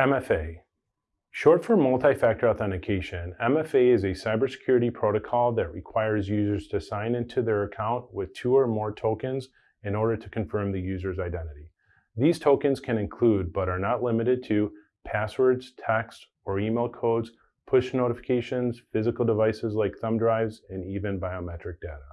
MFA. Short for multi-factor authentication, MFA is a cybersecurity protocol that requires users to sign into their account with two or more tokens in order to confirm the user's identity. These tokens can include, but are not limited to, passwords, text or email codes, push notifications, physical devices like thumb drives, and even biometric data.